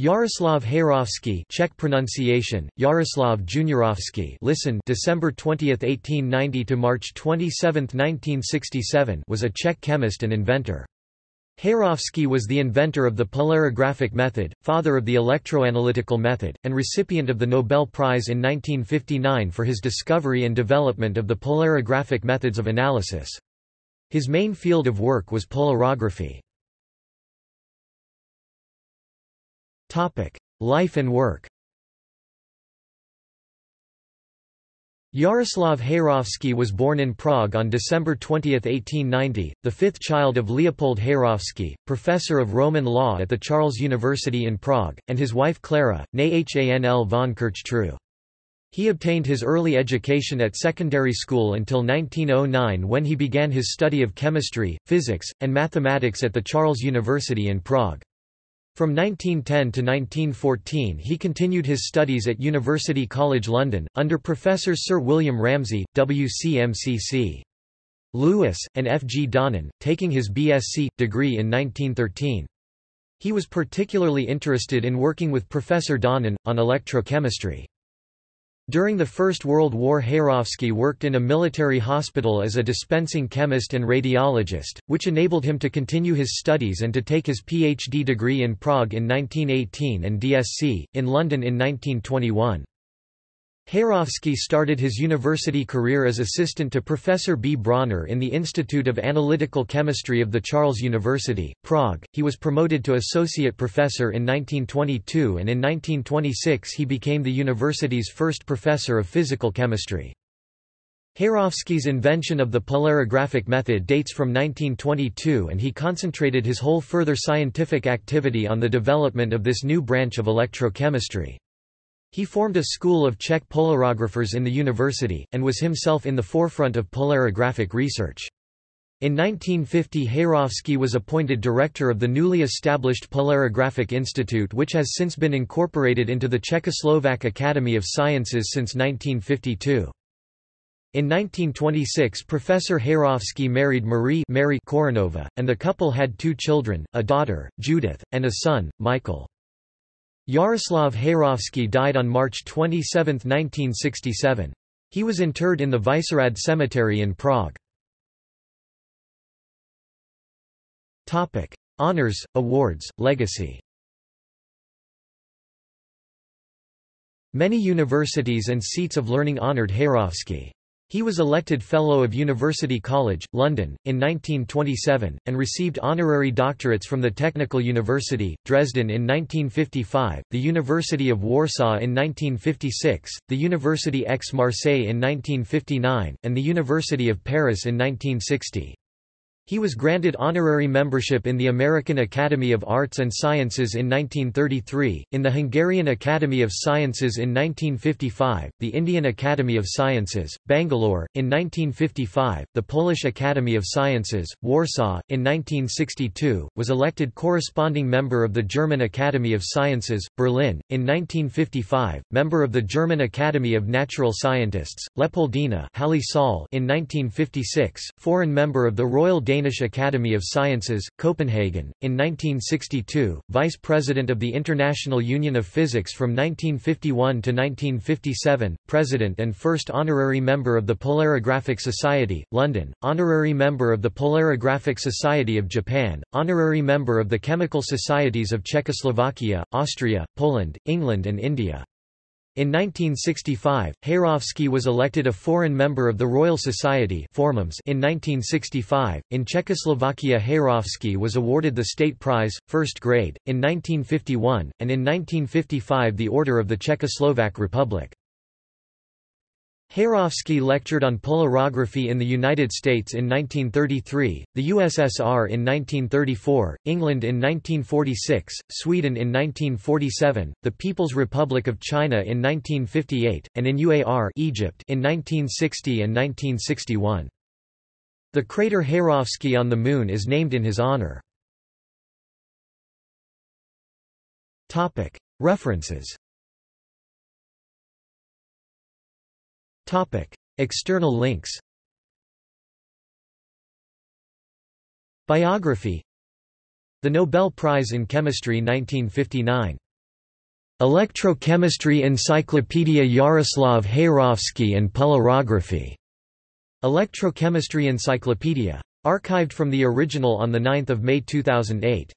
Jaroslav Heyrovský Czech pronunciation, Yaroslav Juniorovsky listen December 20, 1890 to March 27, 1967 was a Czech chemist and inventor. Heyrovský was the inventor of the polarographic method, father of the electroanalytical method, and recipient of the Nobel Prize in 1959 for his discovery and development of the polarographic methods of analysis. His main field of work was polarography. Life and work Jaroslav Heyrovský was born in Prague on December 20, 1890, the fifth child of Leopold Heyrovský, professor of Roman law at the Charles University in Prague, and his wife Clara, née Hanl von Kirchtreu. He obtained his early education at secondary school until 1909 when he began his study of chemistry, physics, and mathematics at the Charles University in Prague. From 1910 to 1914 he continued his studies at University College London, under Professors Sir William Ramsay, WCMCC. Lewis, and F. G. Donnan, taking his BSc. degree in 1913. He was particularly interested in working with Professor Donnan, on electrochemistry. During the First World War Heyrovský worked in a military hospital as a dispensing chemist and radiologist, which enabled him to continue his studies and to take his PhD degree in Prague in 1918 and DSc, in London in 1921. Heyrovský started his university career as assistant to Professor B. Brauner in the Institute of Analytical Chemistry of the Charles University, Prague. He was promoted to associate professor in 1922 and in 1926 he became the university's first professor of physical chemistry. Heyrovský's invention of the polarographic method dates from 1922 and he concentrated his whole further scientific activity on the development of this new branch of electrochemistry. He formed a school of Czech polarographers in the university, and was himself in the forefront of polarographic research. In 1950 Heyrovský was appointed director of the newly established Polarographic Institute which has since been incorporated into the Czechoslovak Academy of Sciences since 1952. In 1926 Professor Heyrovský married Marie Mary Kořánová, and the couple had two children, a daughter, Judith, and a son, Michael. Jaroslav Heyrovský died on March 27, 1967. He was interred in the Vyšehrad Cemetery in Prague. Topic: Honours, awards, legacy Many universities and seats of learning honoured Heyrovský. He was elected Fellow of University College, London, in 1927, and received honorary doctorates from the Technical University, Dresden in 1955, the University of Warsaw in 1956, the University Aix-Marseille in 1959, and the University of Paris in 1960. He was granted honorary membership in the American Academy of Arts and Sciences in 1933, in the Hungarian Academy of Sciences in 1955, the Indian Academy of Sciences, Bangalore, in 1955, the Polish Academy of Sciences, Warsaw, in 1962, was elected corresponding member of the German Academy of Sciences, Berlin, in 1955, member of the German Academy of Natural Scientists, Leopoldina in 1956, foreign member of the Royal Danish Academy of Sciences, Copenhagen, in 1962, Vice President of the International Union of Physics from 1951 to 1957, President and first honorary member of the Polarographic Society, London, honorary member of the Polarographic Society of Japan, honorary member of the Chemical Societies of Czechoslovakia, Austria, Poland, England and India. In 1965, Heyrovský was elected a foreign member of the Royal Society in 1965. In Czechoslovakia Heyrovský was awarded the State Prize, first grade, in 1951, and in 1955 the Order of the Czechoslovak Republic. Heyrovský lectured on polarography in the United States in 1933, the USSR in 1934, England in 1946, Sweden in 1947, the People's Republic of China in 1958, and in UAR Egypt in 1960 and 1961. The crater Heyrovský on the Moon is named in his honor. References Topic. External links Biography The Nobel Prize in Chemistry 1959 Electrochemistry Encyclopedia Jaroslav Heyrovský and Polarography. Electrochemistry Encyclopedia. Archived from the original on 9 May 2008.